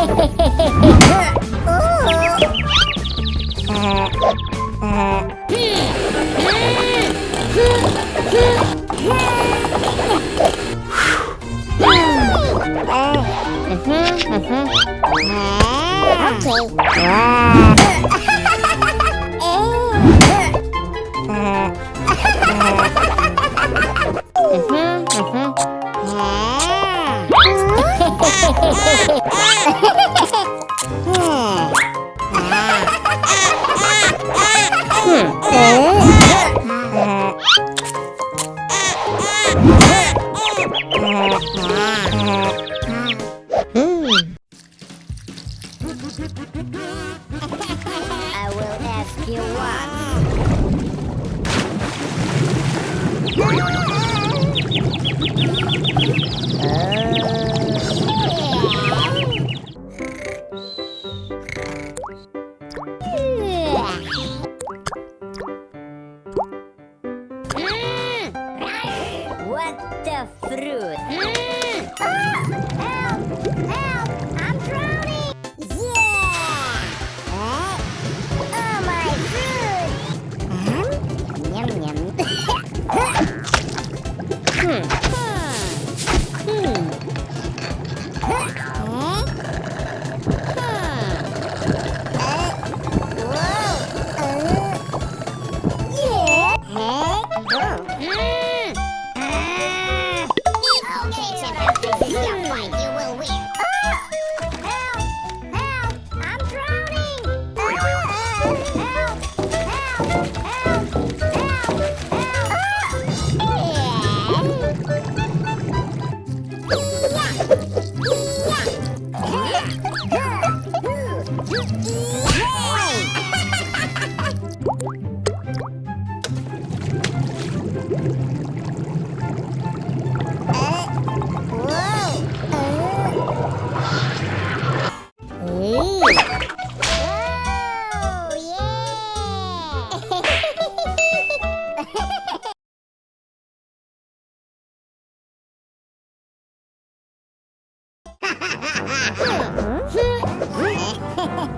Okay. Wow. Ask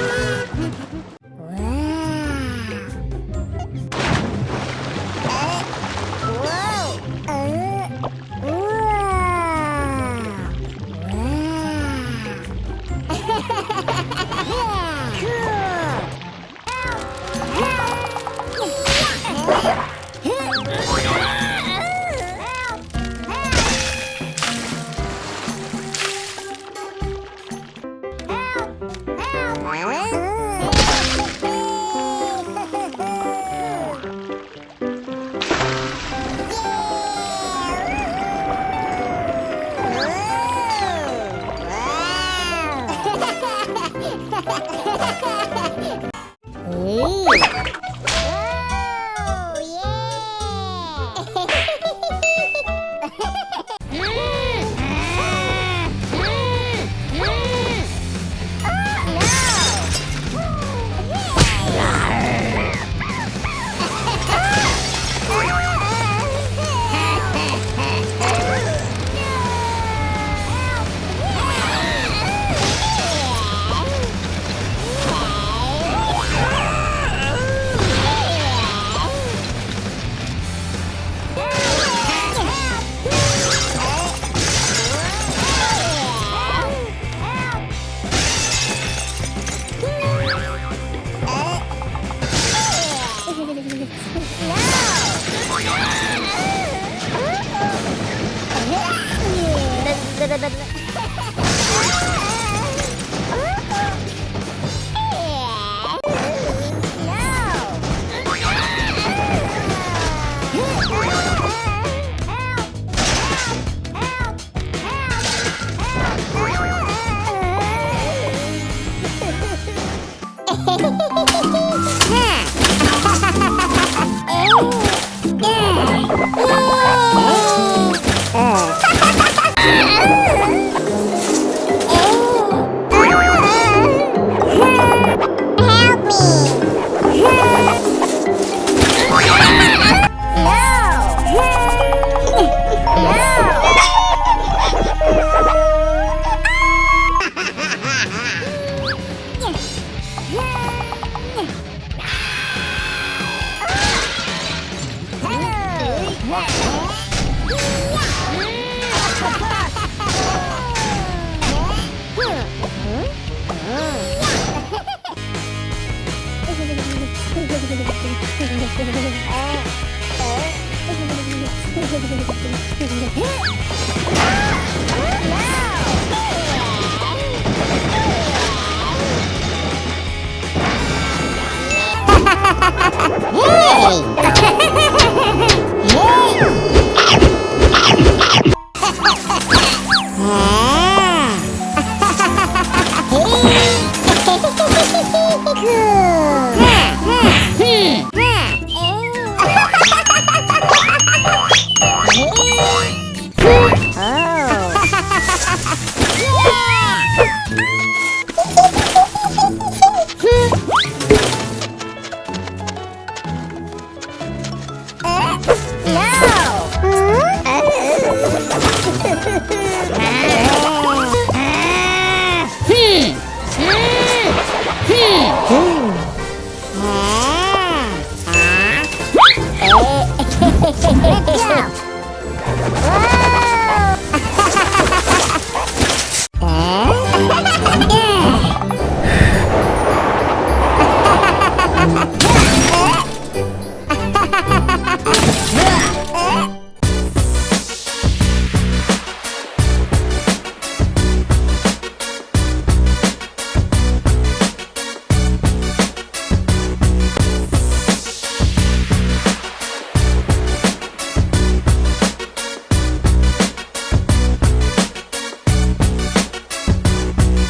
Ooh. Wow. Bình Hey! Ah.